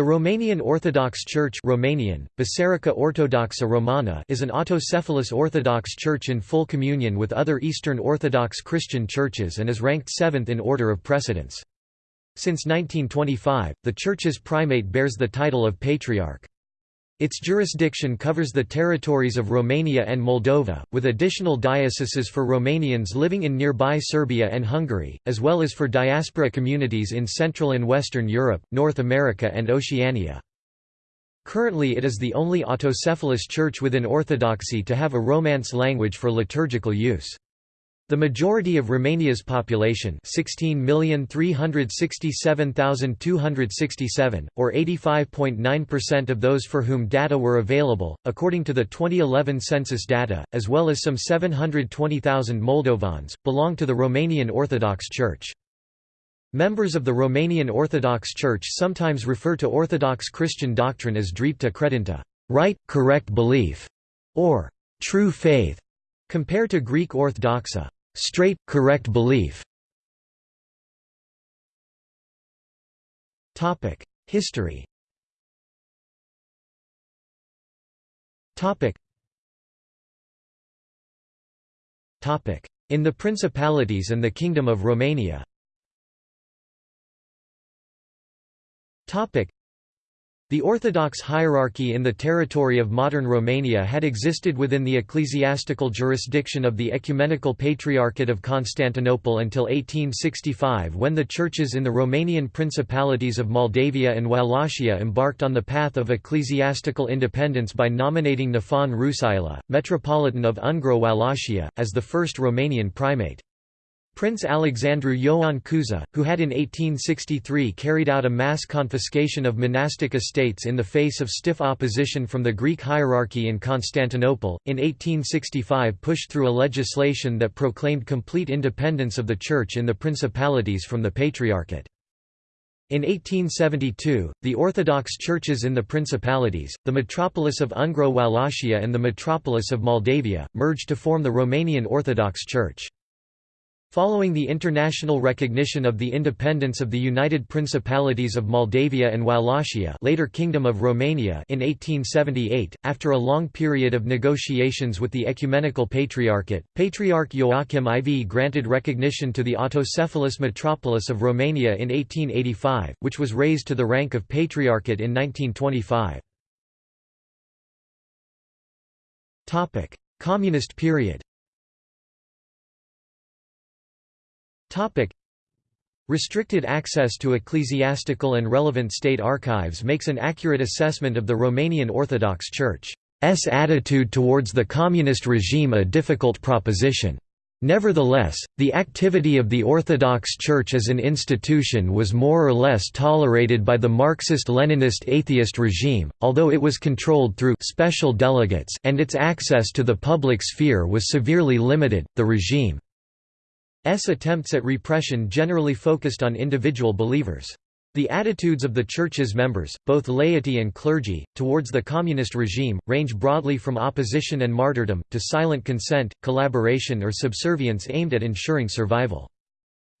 The Romanian Orthodox Church Romanian, Biserica Ortodoxa Romana is an autocephalous Orthodox church in full communion with other Eastern Orthodox Christian churches and is ranked seventh in order of precedence. Since 1925, the church's primate bears the title of Patriarch. Its jurisdiction covers the territories of Romania and Moldova, with additional dioceses for Romanians living in nearby Serbia and Hungary, as well as for diaspora communities in Central and Western Europe, North America and Oceania. Currently it is the only autocephalous church within Orthodoxy to have a Romance language for liturgical use. The majority of Romania's population 16,367,267, or 85.9% of those for whom data were available, according to the 2011 census data, as well as some 720,000 Moldovans, belong to the Romanian Orthodox Church. Members of the Romanian Orthodox Church sometimes refer to Orthodox Christian doctrine as dreapta credință right, correct belief", or true faith, compared to Greek orthodoxa straight, correct belief. History. In the Principalities and the Kingdom of Romania the Orthodox hierarchy in the territory of modern Romania had existed within the ecclesiastical jurisdiction of the Ecumenical Patriarchate of Constantinople until 1865 when the churches in the Romanian principalities of Moldavia and Wallachia embarked on the path of ecclesiastical independence by nominating Nifon Rusailă, Metropolitan of Ungro-Wallachia, as the first Romanian primate. Prince Alexandru Ioan Cuza, who had in 1863 carried out a mass confiscation of monastic estates in the face of stiff opposition from the Greek hierarchy in Constantinople, in 1865 pushed through a legislation that proclaimed complete independence of the Church in the principalities from the Patriarchate. In 1872, the Orthodox churches in the principalities, the metropolis of Ungro-Wallachia and the metropolis of Moldavia, merged to form the Romanian Orthodox Church. Following the international recognition of the independence of the United Principalities of Moldavia and Wallachia later Kingdom of Romania in 1878, after a long period of negotiations with the Ecumenical Patriarchate, Patriarch Joachim IV granted recognition to the autocephalous metropolis of Romania in 1885, which was raised to the rank of Patriarchate in 1925. Communist period Topic. Restricted access to ecclesiastical and relevant state archives makes an accurate assessment of the Romanian Orthodox Church's attitude towards the communist regime a difficult proposition. Nevertheless, the activity of the Orthodox Church as an institution was more or less tolerated by the Marxist-Leninist atheist regime, although it was controlled through special delegates and its access to the public sphere was severely limited. The regime attempts at repression generally focused on individual believers. The attitudes of the Church's members, both laity and clergy, towards the communist regime, range broadly from opposition and martyrdom, to silent consent, collaboration or subservience aimed at ensuring survival.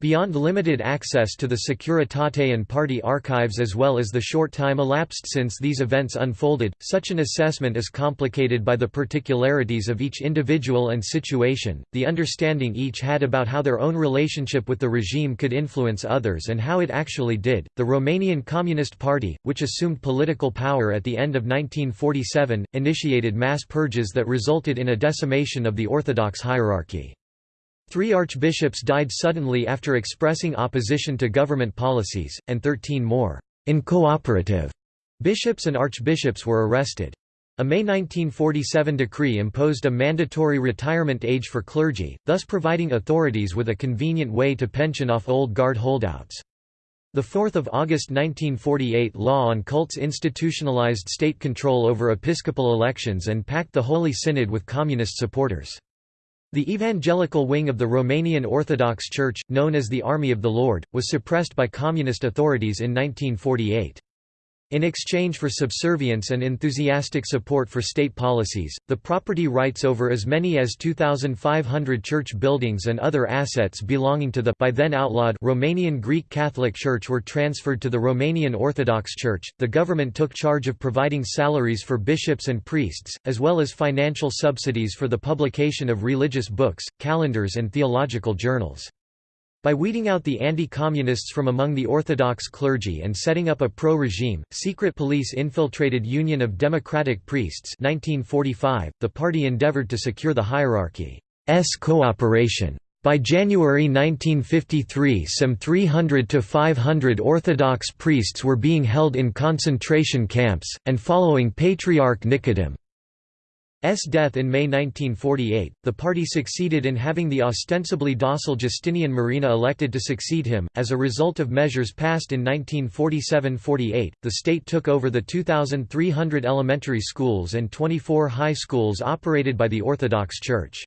Beyond limited access to the Securitate and party archives as well as the short time elapsed since these events unfolded, such an assessment is complicated by the particularities of each individual and situation, the understanding each had about how their own relationship with the regime could influence others and how it actually did. The Romanian Communist Party, which assumed political power at the end of 1947, initiated mass purges that resulted in a decimation of the Orthodox hierarchy. Three archbishops died suddenly after expressing opposition to government policies, and thirteen more incooperative bishops and archbishops were arrested. A May 1947 decree imposed a mandatory retirement age for clergy, thus providing authorities with a convenient way to pension off old guard holdouts. The 4 August 1948 law on cults institutionalized state control over episcopal elections and packed the Holy Synod with communist supporters. The evangelical wing of the Romanian Orthodox Church, known as the Army of the Lord, was suppressed by communist authorities in 1948. In exchange for subservience and enthusiastic support for state policies, the property rights over as many as 2,500 church buildings and other assets belonging to the by then outlawed Romanian Greek Catholic Church were transferred to the Romanian Orthodox Church. The government took charge of providing salaries for bishops and priests, as well as financial subsidies for the publication of religious books, calendars, and theological journals. By weeding out the anti-communists from among the Orthodox clergy and setting up a pro-regime, secret police infiltrated Union of Democratic Priests 1945, the party endeavored to secure the hierarchy's cooperation. By January 1953 some 300 to 500 Orthodox priests were being held in concentration camps, and following Patriarch Nicodem, S. death in May 1948, the party succeeded in having the ostensibly docile Justinian Marina elected to succeed him. As a result of measures passed in 1947 48, the state took over the 2,300 elementary schools and 24 high schools operated by the Orthodox Church.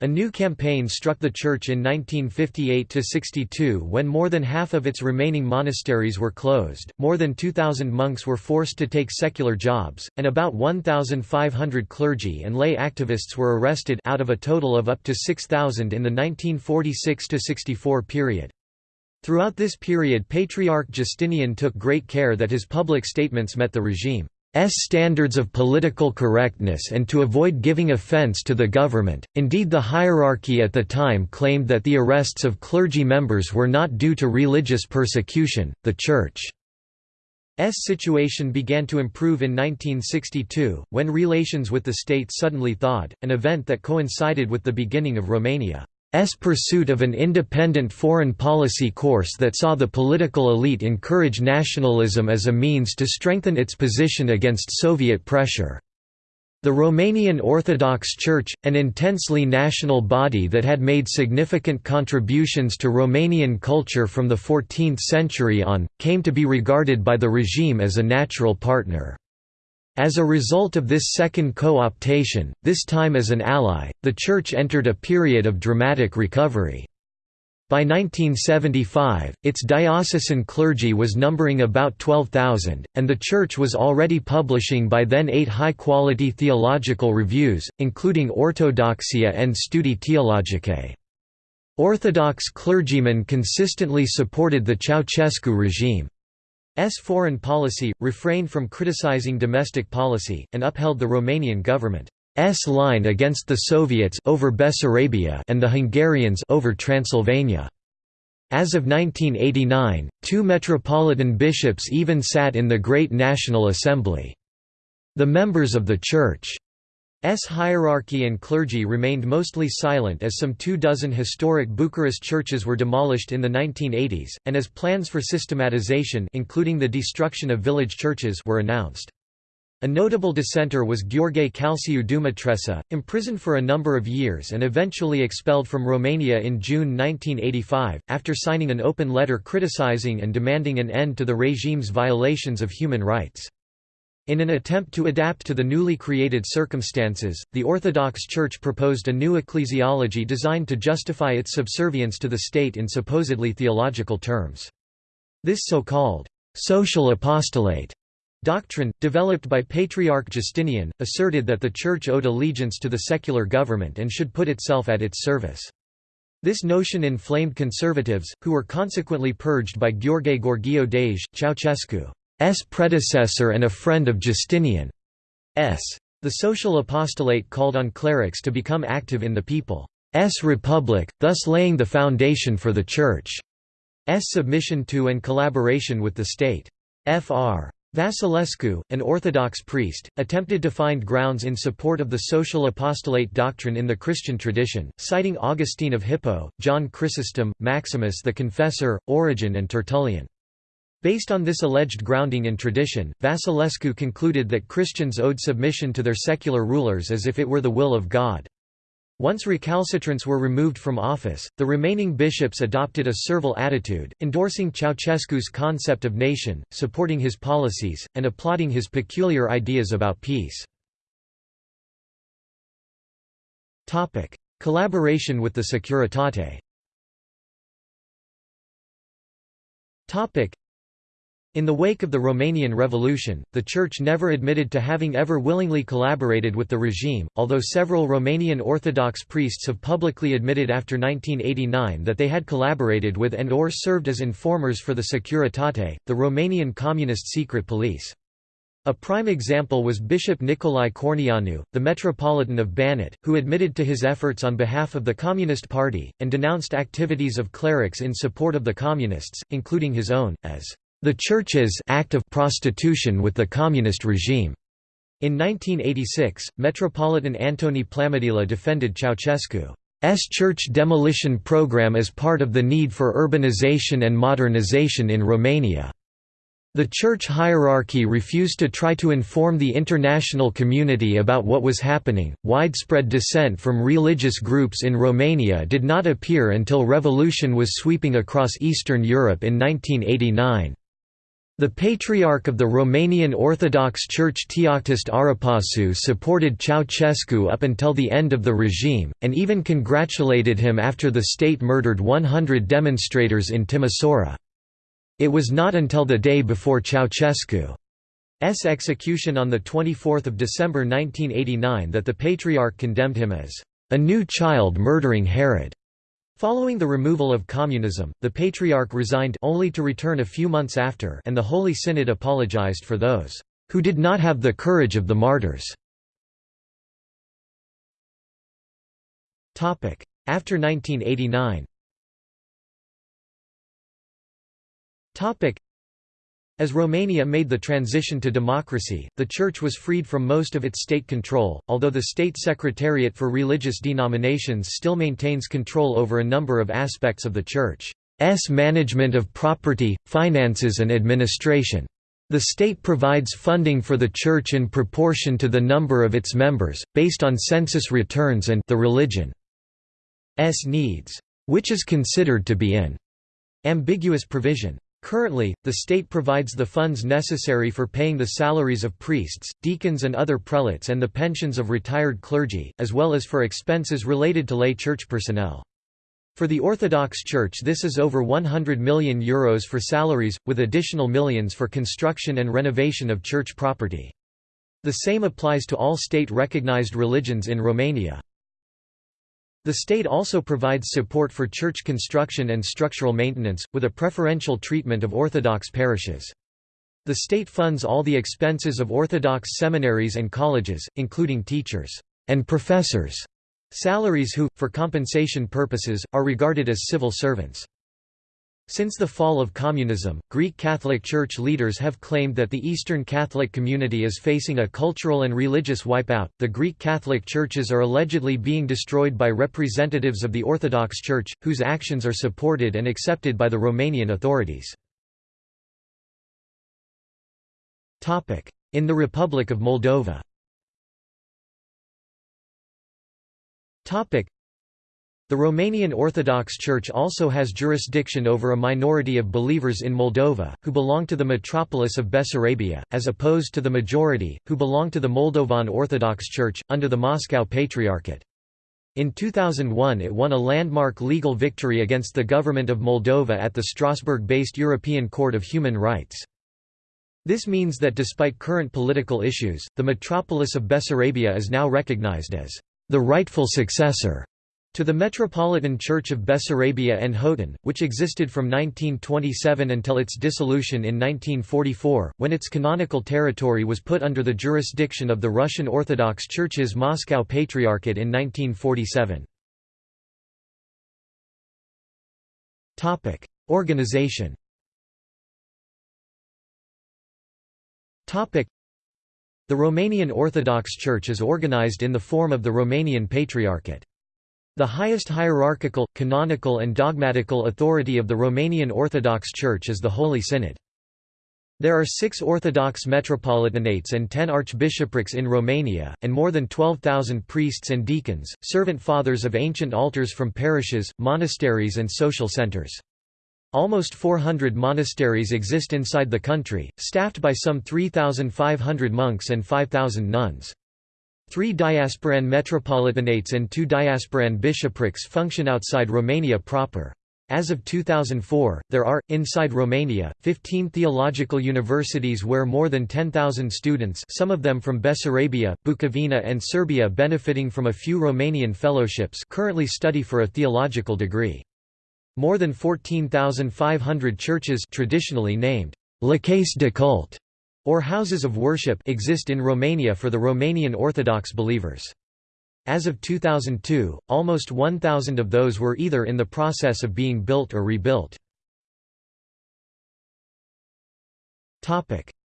A new campaign struck the church in 1958–62 when more than half of its remaining monasteries were closed, more than 2,000 monks were forced to take secular jobs, and about 1,500 clergy and lay activists were arrested out of a total of up to 6,000 in the 1946–64 period. Throughout this period Patriarch Justinian took great care that his public statements met the regime. S standards of political correctness and to avoid giving offense to the government. Indeed, the hierarchy at the time claimed that the arrests of clergy members were not due to religious persecution. The Church's situation began to improve in 1962, when relations with the state suddenly thawed, an event that coincided with the beginning of Romania. S pursuit of an independent foreign policy course that saw the political elite encourage nationalism as a means to strengthen its position against Soviet pressure. The Romanian Orthodox Church, an intensely national body that had made significant contributions to Romanian culture from the 14th century on, came to be regarded by the regime as a natural partner. As a result of this second co-optation, this time as an ally, the Church entered a period of dramatic recovery. By 1975, its diocesan clergy was numbering about 12,000, and the Church was already publishing by then eight high-quality theological reviews, including Orthodoxia and Studii Teologice. Orthodox clergymen consistently supported the Ceausescu regime. S foreign policy, refrained from criticizing domestic policy, and upheld the Romanian government's line against the Soviets over Bessarabia and the Hungarians over Transylvania. As of 1989, two metropolitan bishops even sat in the Great National Assembly. The members of the Church S hierarchy and clergy remained mostly silent as some two dozen historic Bucharest churches were demolished in the 1980s, and as plans for systematization including the destruction of village churches were announced. A notable dissenter was Gheorghe Calciu Dumitrescu, imprisoned for a number of years and eventually expelled from Romania in June 1985, after signing an open letter criticizing and demanding an end to the regime's violations of human rights. In an attempt to adapt to the newly created circumstances, the Orthodox Church proposed a new ecclesiology designed to justify its subservience to the state in supposedly theological terms. This so-called social apostolate doctrine, developed by Patriarch Justinian, asserted that the Church owed allegiance to the secular government and should put itself at its service. This notion inflamed conservatives, who were consequently purged by Gheorghe Gheorghiu Dej, Ceausescu. S predecessor and a friend of Justinian. S. The social apostolate called on clerics to become active in the people's republic, thus laying the foundation for the Church's submission to and collaboration with the state. Fr. Vasilescu, an Orthodox priest, attempted to find grounds in support of the social apostolate doctrine in the Christian tradition, citing Augustine of Hippo, John Chrysostom, Maximus the Confessor, Origen and Tertullian. Based on this alleged grounding in tradition, Vasilescu concluded that Christians owed submission to their secular rulers as if it were the will of God. Once recalcitrants were removed from office, the remaining bishops adopted a servile attitude, endorsing Ceausescu's concept of nation, supporting his policies, and applauding his peculiar ideas about peace. Collaboration with the Securitate In the wake of the Romanian Revolution, the Church never admitted to having ever willingly collaborated with the regime, although several Romanian Orthodox priests have publicly admitted after 1989 that they had collaborated with and or served as informers for the Securitate, the Romanian communist secret police. A prime example was Bishop Nicolae Corneanu, the Metropolitan of Banat, who admitted to his efforts on behalf of the Communist Party, and denounced activities of clerics in support of the Communists, including his own, as the Church's act of prostitution with the communist regime. In 1986, Metropolitan Antonie Plămădeală defended Ceausescu's church demolition program as part of the need for urbanization and modernization in Romania. The church hierarchy refused to try to inform the international community about what was happening. Widespread dissent from religious groups in Romania did not appear until revolution was sweeping across Eastern Europe in 1989. The Patriarch of the Romanian Orthodox Church Teoctist Arapasu supported Ceausescu up until the end of the regime, and even congratulated him after the state murdered 100 demonstrators in Timisoara. It was not until the day before Ceausescu's execution on 24 December 1989 that the Patriarch condemned him as a new child murdering Herod. Following the removal of communism, the Patriarch resigned only to return a few months after and the Holy Synod apologized for those who did not have the courage of the martyrs. After 1989 as Romania made the transition to democracy, the Church was freed from most of its state control, although the State Secretariat for Religious Denominations still maintains control over a number of aspects of the Church's management of property, finances and administration. The state provides funding for the Church in proportion to the number of its members, based on census returns and the religion's needs, which is considered to be an ambiguous provision. Currently, the state provides the funds necessary for paying the salaries of priests, deacons and other prelates and the pensions of retired clergy, as well as for expenses related to lay church personnel. For the Orthodox Church this is over €100 million Euros for salaries, with additional millions for construction and renovation of church property. The same applies to all state-recognized religions in Romania. The state also provides support for church construction and structural maintenance, with a preferential treatment of Orthodox parishes. The state funds all the expenses of Orthodox seminaries and colleges, including teachers and professors' salaries who, for compensation purposes, are regarded as civil servants. Since the fall of communism, Greek Catholic Church leaders have claimed that the Eastern Catholic community is facing a cultural and religious wipeout. The Greek Catholic churches are allegedly being destroyed by representatives of the Orthodox Church, whose actions are supported and accepted by the Romanian authorities. Topic: In the Republic of Moldova the Romanian Orthodox Church also has jurisdiction over a minority of believers in Moldova, who belong to the metropolis of Bessarabia, as opposed to the majority, who belong to the Moldovan Orthodox Church, under the Moscow Patriarchate. In 2001 it won a landmark legal victory against the government of Moldova at the Strasbourg-based European Court of Human Rights. This means that despite current political issues, the metropolis of Bessarabia is now recognized as the rightful successor to the Metropolitan Church of Bessarabia and Hotin, which existed from 1927 until its dissolution in 1944, when its canonical territory was put under the jurisdiction of the Russian Orthodox Church's Moscow Patriarchate in 1947. Organization The Romanian Orthodox Church is organized in the form of the Romanian Patriarchate. The highest hierarchical, canonical and dogmatical authority of the Romanian Orthodox Church is the Holy Synod. There are six Orthodox metropolitanates and ten archbishoprics in Romania, and more than 12,000 priests and deacons, servant fathers of ancient altars from parishes, monasteries and social centers. Almost 400 monasteries exist inside the country, staffed by some 3,500 monks and 5,000 nuns. Three diasporan metropolitanates and two diasporan bishoprics function outside Romania proper. As of 2004, there are, inside Romania, 15 theological universities where more than 10,000 students some of them from Bessarabia, Bukovina and Serbia benefiting from a few Romanian fellowships currently study for a theological degree. More than 14,500 churches traditionally named lăcașe de cult or houses of worship exist in Romania for the Romanian Orthodox believers. As of 2002, almost 1,000 of those were either in the process of being built or rebuilt.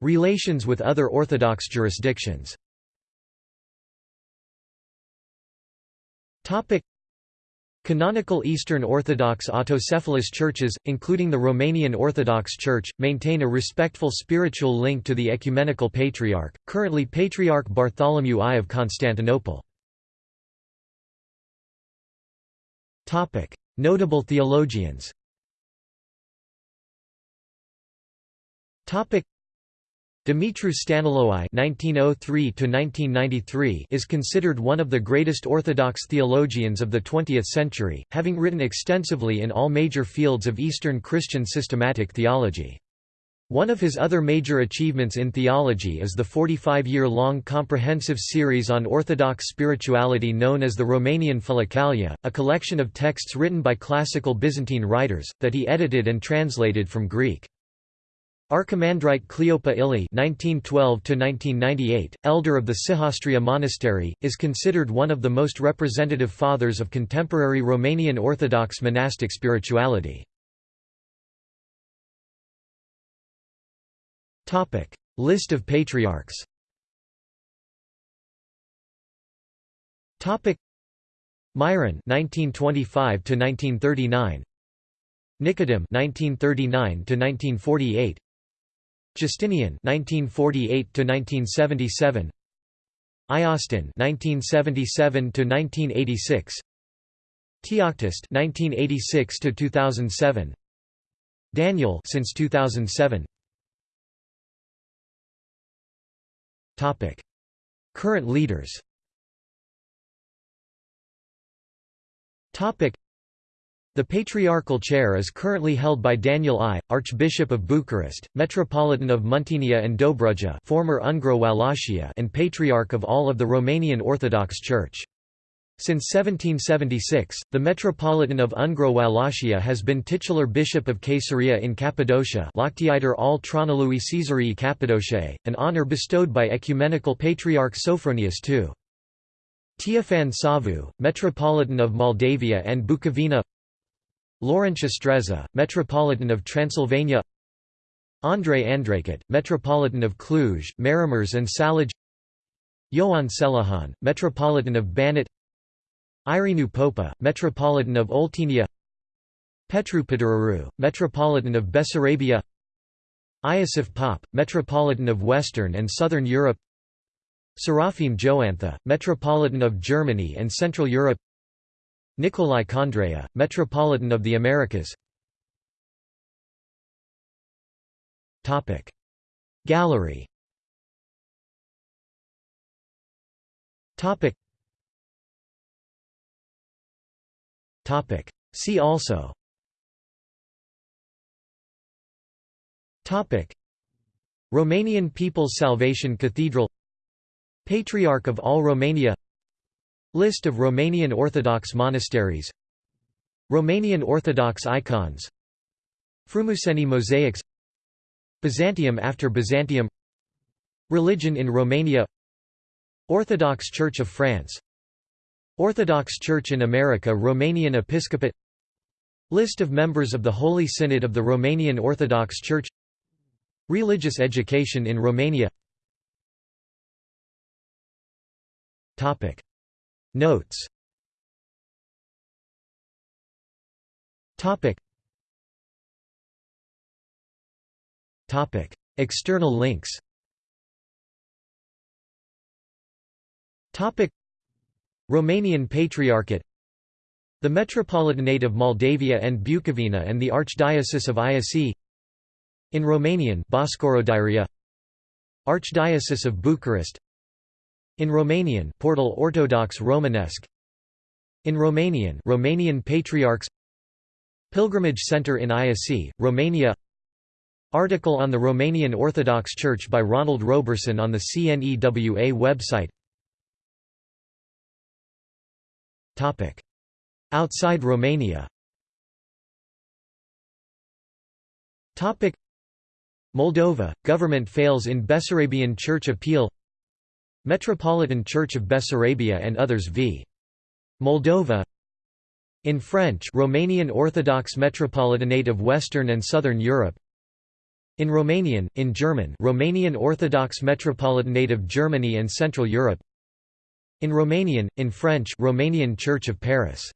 Relations with other Orthodox jurisdictions Canonical Eastern Orthodox autocephalous churches, including the Romanian Orthodox Church, maintain a respectful spiritual link to the Ecumenical Patriarch, currently Patriarch Bartholomew I of Constantinople. Notable theologians. Stăniloae (1903–1993) is considered one of the greatest Orthodox theologians of the 20th century, having written extensively in all major fields of Eastern Christian systematic theology. One of his other major achievements in theology is the 45-year-long comprehensive series on Orthodox spirituality known as the Romanian Philokalia, a collection of texts written by classical Byzantine writers, that he edited and translated from Greek. Archimandrite Cleopa Ilie (1912–1998), elder of the Sihastria Monastery, is considered one of the most representative fathers of contemporary Romanian Orthodox monastic spirituality. Topic: List of patriarchs. Topic: Myron (1925–1939), Nicodem (1939–1948), Justinian (1948–1977), Iustin (1977–1986), Teoctist (1986–2007), Daniel since 2007. Topic: Current leaders. Topic: The patriarchal chair is currently held by Daniel I, Archbishop of Bucharest, Metropolitan of Muntenia and Dobruja, former Ungro Wallachia, and Patriarch of all of the Romanian Orthodox Church. Since 1776, the Metropolitan of Ungro Wallachia has been titular Bishop of Caesarea in Cappadocia al Tronului Caesarii Cappadociae, an honour bestowed by Ecumenical Patriarch Sophronius II. Teofan Savu, Metropolitan of Moldavia and Bukovina Laurentius Streza, Metropolitan of Transylvania Andrei Andreicuț, Metropolitan of Cluj, Maramureș and Salaj Ioan Selejan, Metropolitan of Banat Irineu Popa, Metropolitan of Oltenia Petru Păduraru, Metropolitan of Bessarabia Iosif Pop, Metropolitan of Western and Southern Europe Serafim Joantă, Metropolitan of Germany and Central Europe Nicolae Condrea, Metropolitan of the Americas. Gallery. See also. Topic. Romanian People's Salvation Cathedral. Patriarch of all Romania List of Romanian Orthodox monasteries. Romanian Orthodox icons. Frumușeni mosaics. Byzantium after Byzantium. Religion in Romania. Orthodox Church of France. Orthodox Church in America Romanian Episcopate. List of members of the Holy Synod of the Romanian Orthodox Church. Religious education in Romania Notes. Topic. External links. Topic. Romanian Patriarchate. The Metropolitanate of Moldavia and Bukovina and the Archdiocese of Iasi In Romanian Archdiocese of Bucharest In Romanian Portal Ortodox Romanesque. In Romanian Romanian Patriarchs. Pilgrimage Center in Iasi, Romania. Article on the Romanian Orthodox Church by Ronald Roberson on the CNEWA website. Topic. Outside Romania. Topic. Moldova, government fails in Bessarabian Church appeal Metropolitan Church of Bessarabia and others v. Moldova. In French Romanian Orthodox Metropolitanate of Western and Southern Europe. In Romanian, in German Romanian Orthodox Metropolitanate of Germany and Central Europe. In Romanian, in French Romanian Church of Paris